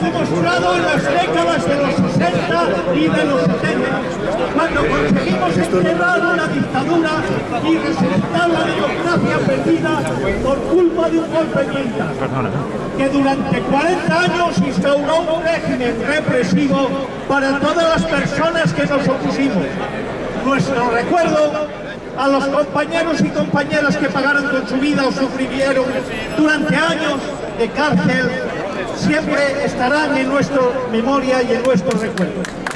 Demostrado en las décadas de los 60 y de los 70, cuando conseguimos enterrar la dictadura y resucitar la democracia perdida por culpa de un golpe militar, que durante 40 años instauró un régimen represivo para todas las personas que nos opusimos. Nuestro recuerdo a los compañeros y compañeras que pagaron con su vida o sufrieron durante años de cárcel siempre estarán en nuestra memoria y en nuestro recuerdo.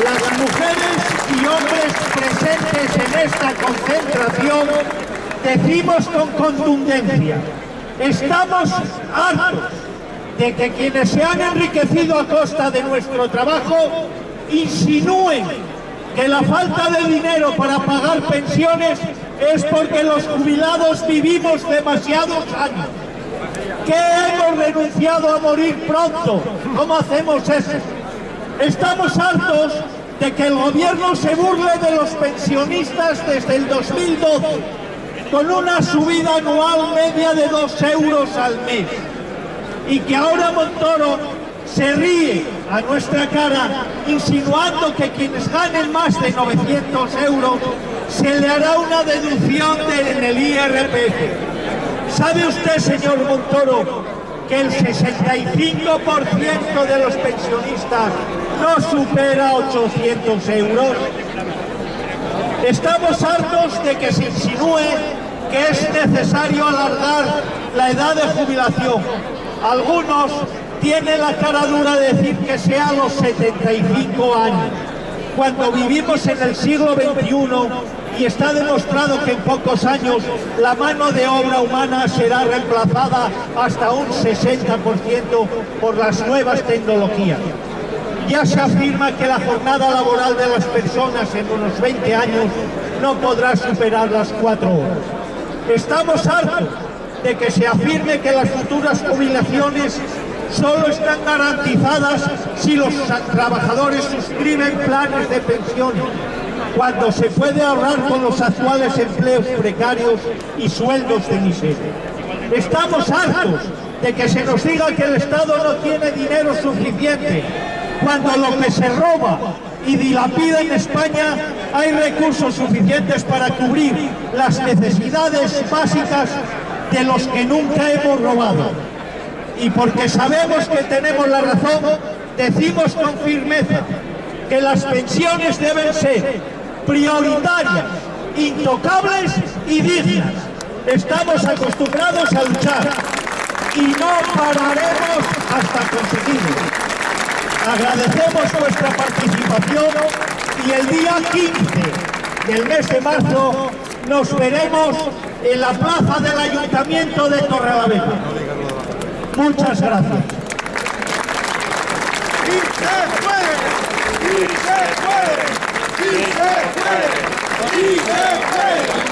Las mujeres y hombres presentes en esta concentración decimos con contundencia, estamos hartos de que quienes se han enriquecido a costa de nuestro trabajo insinúen que la falta de dinero para pagar pensiones es porque los jubilados vivimos demasiados años. ¿Qué hemos renunciado a morir pronto? ¿Cómo hacemos eso? Estamos hartos de que el gobierno se burle de los pensionistas desde el 2012 con una subida anual media de dos euros al mes y que ahora Montoro se ríe a nuestra cara insinuando que quienes ganen más de 900 euros se le hará una deducción en el IRPF. ¿Sabe usted, señor Montoro, que el 65% de los pensionistas no supera 800 euros? Estamos hartos de que se insinúe que es necesario alargar la edad de jubilación. Algunos tienen la cara dura de decir que sea a los 75 años, cuando vivimos en el siglo XXI y está demostrado que en pocos años la mano de obra humana será reemplazada hasta un 60% por las nuevas tecnologías. Ya se afirma que la jornada laboral de las personas en unos 20 años no podrá superar las cuatro horas. Estamos hartos de que se afirme que las futuras jubilaciones solo están garantizadas si los trabajadores suscriben planes de pensión cuando se puede ahorrar con los actuales empleos precarios y sueldos de miseria. Estamos hartos de que se nos diga que el Estado no tiene dinero suficiente, cuando lo que se roba y dilapida en España hay recursos suficientes para cubrir las necesidades básicas de los que nunca hemos robado. Y porque sabemos que tenemos la razón, decimos con firmeza que las pensiones deben ser prioritarias, intocables y dignas. Estamos acostumbrados a luchar y no pararemos hasta conseguirlo. Agradecemos vuestra participación y el día 15 del mes de marzo nos veremos en la plaza del Ayuntamiento de Torrelavega. Muchas gracias. ¡Y se puede! ¡Y se puede! ¡Sí se puede! ¡Sí se puede!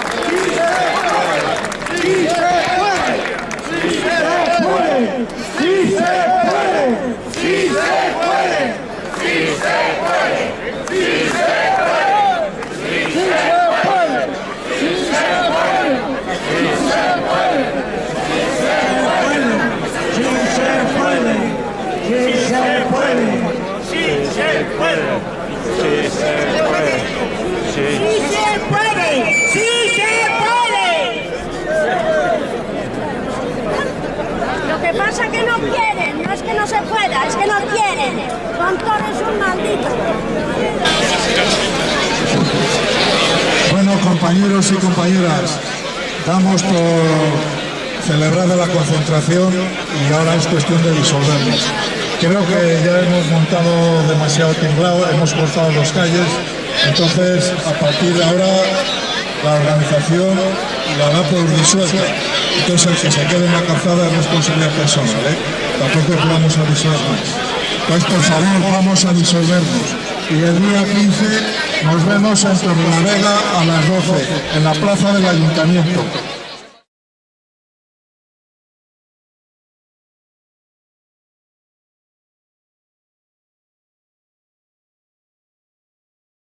Pasa que no quieren, no es que no se pueda, es que no quieren. Montón es un maldito. Bueno, compañeros y compañeras, damos por celebrada la concentración y ahora es cuestión de disolvernos. Creo que ya hemos montado demasiado tinglado, hemos cortado los calles, entonces a partir de ahora la organización la da por disuelta. Entonces el que se quede en la calzada es responsabilidad personal, ¿eh? tampoco vamos a más. Pues por favor, vamos a disolvernos. Y el día 15 nos vemos en Torrelavega a las 12, en la plaza del Ayuntamiento.